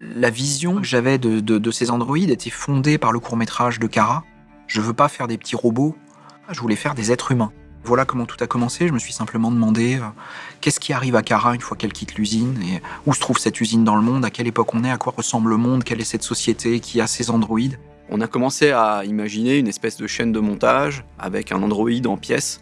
La vision que j'avais de, ces androïdes était fondée par le court-métrage de Kara. Je veux pas faire des petits robots, je voulais faire des êtres humains. Voilà comment tout a commencé. Je me suis simplement demandé euh, qu'est-ce qui arrive à Kara une fois qu'elle quitte l'usine et où se trouve cette usine dans le monde, à quelle époque on est, à quoi ressemble le monde, quelle est cette société qui a ces androïdes? On a commencé à imaginer une espèce de chaîne de montage avec un androïde en pièces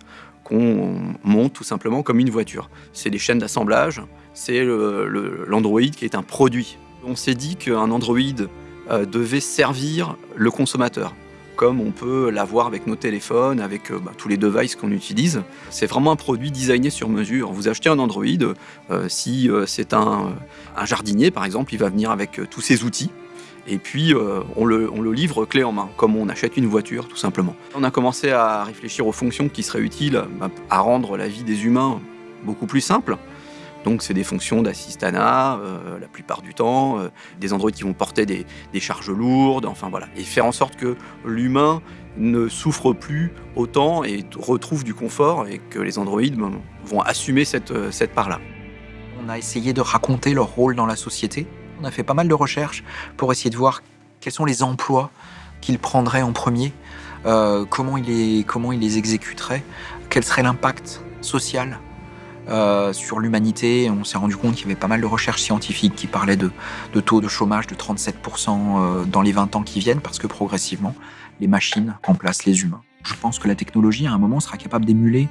monte tout simplement comme une voiture. C'est des chaînes d'assemblage, c'est l'androïde qui est un produit. On s'est dit qu'un androïde euh, devait servir le consommateur comme on peut l'avoir avec nos téléphones, avec euh, bah, tous les devices qu'on utilise. C'est vraiment un produit designé sur mesure. Vous achetez un Android, euh, si c'est un, jardinier par exemple, il va venir avec tous ses outils. Et puis on le, on, le, livre clé en main, comme on achète une voiture tout simplement. On a commencé à réfléchir aux fonctions qui seraient utiles à rendre la vie des humains beaucoup plus simple. Donc c'est des fonctions d'assistanat euh, la plupart du temps, euh, des androïdes qui vont porter des, charges lourdes, enfin voilà. Et faire en sorte que l'humain ne souffre plus autant et retrouve du confort et que les androïdes ben, vont assumer cette, euh, cette part-là. On a essayé de raconter leur rôle dans la société. On a fait pas mal de recherches pour essayer de voir quels sont les emplois qu'ils prendraient en premier, comment, ils les, comment ils les exécuteraient, quel serait l'impact social euh, sur l'humanité. On s'est rendu compte qu'il y avait pas mal de recherches scientifiques qui parlaient de, taux de chômage de 37% euh, dans les 20 ans qui viennent, parce que progressivement, les machines remplacent les humains. Je pense que la technologie, à un moment, sera capable d'émuler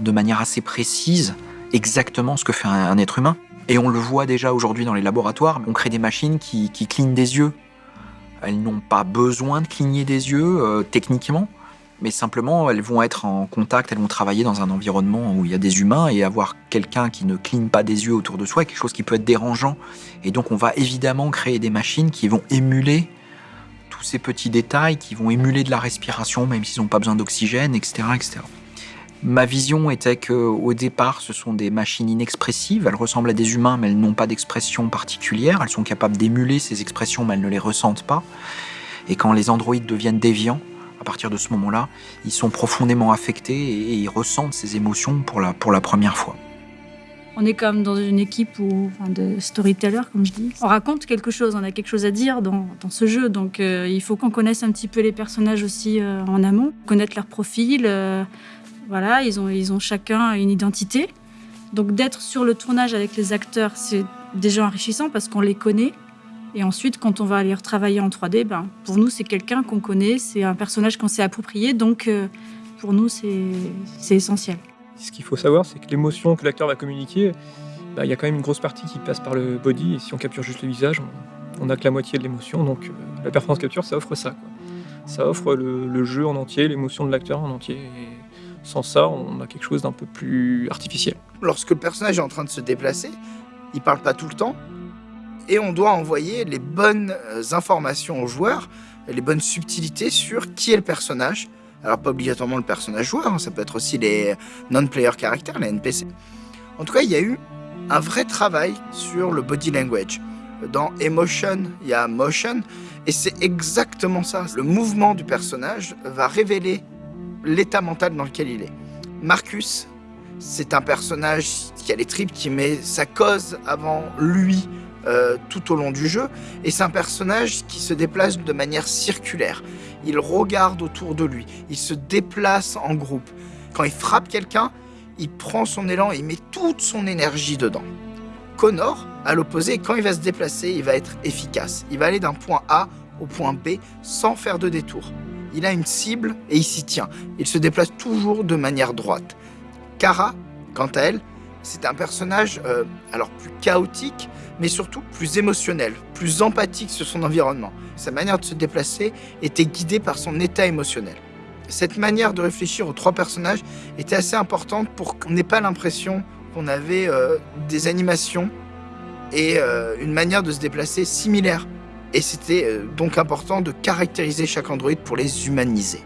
de manière assez précise exactement ce que fait un, être humain. Et on le voit déjà aujourd'hui dans les laboratoires, on crée des machines qui, clignent des yeux. Elles n'ont pas besoin de cligner des yeux euh, techniquement mais simplement elles vont être en contact, elles vont travailler dans un environnement où il y a des humains et avoir quelqu'un qui ne cligne pas des yeux autour de soi est quelque chose qui peut être dérangeant. Et donc on va évidemment créer des machines qui vont émuler tous ces petits détails, qui vont émuler de la respiration même s'ils n'ont pas besoin d'oxygène, etc., etc. Ma vision était qu'au départ, ce sont des machines inexpressives. Elles ressemblent à des humains, mais elles n'ont pas d'expression particulière. Elles sont capables d'émuler ces expressions, mais elles ne les ressentent pas. Et quand les androïdes deviennent déviants, à partir de ce moment-là, ils sont profondément affectés et, ils ressentent ces émotions pour la, première fois. On est comme dans une équipe de storyteller, comme je dis. On raconte quelque chose, on a quelque chose à dire dans, ce jeu. Donc euh, il faut qu'on connaisse un petit peu les personnages aussi euh, en amont, connaître leur profil. Euh, voilà, ils ont, chacun une identité. Donc d'être sur le tournage avec les acteurs, c'est déjà enrichissant parce qu'on les connaît. Et ensuite, quand on va aller retravailler en 3D, ben, pour nous, c'est quelqu'un qu'on connaît, c'est un personnage qu'on s'est approprié, donc euh, pour nous, c'est essentiel. Ce qu'il faut savoir, c'est que l'émotion que l'acteur va communiquer, ben, il y a quand même une grosse partie qui passe par le body, et si on capture juste le visage, on n'a que la moitié de l'émotion, donc euh, la performance capture, ça offre ça. Ça offre le, jeu en entier, l'émotion de l'acteur en entier, sans ça, on a quelque chose d'un peu plus artificiel. Lorsque le personnage est en train de se déplacer, il parle pas tout le temps, et on doit envoyer les bonnes euh, informations aux joueurs, les bonnes subtilités sur qui est le personnage. Alors pas obligatoirement le personnage joueur, hein, ça peut être aussi les non-player characters, les NPC. En tout cas, il y a eu un vrai travail sur le body language. Dans Emotion, il y a Motion, et c'est exactement ça. Le mouvement du personnage va révéler l'état mental dans lequel il est. Marcus, c'est un personnage qui a les tripes, qui met sa cause avant lui, euh, tout au long du jeu, et c'est un personnage qui se déplace de manière circulaire. Il regarde autour de lui, il se déplace en groupe. Quand il frappe quelqu'un, il prend son élan et il met toute son énergie dedans. Connor, à l'opposé, quand il va se déplacer, il va être efficace. Il va aller d'un point A au point B sans faire de détour. Il a une cible et il s'y tient. Il se déplace toujours de manière droite. Kara, quant à elle, c'est un personnage euh, alors plus chaotique, mais surtout plus émotionnel, plus empathique sur son environnement. Sa manière de se déplacer était guidée par son état émotionnel. Cette manière de réfléchir aux trois personnages était assez importante pour qu'on n'ait pas l'impression qu'on avait euh, des animations et euh, une manière de se déplacer similaire. Et c'était donc important de caractériser chaque androïde pour les humaniser.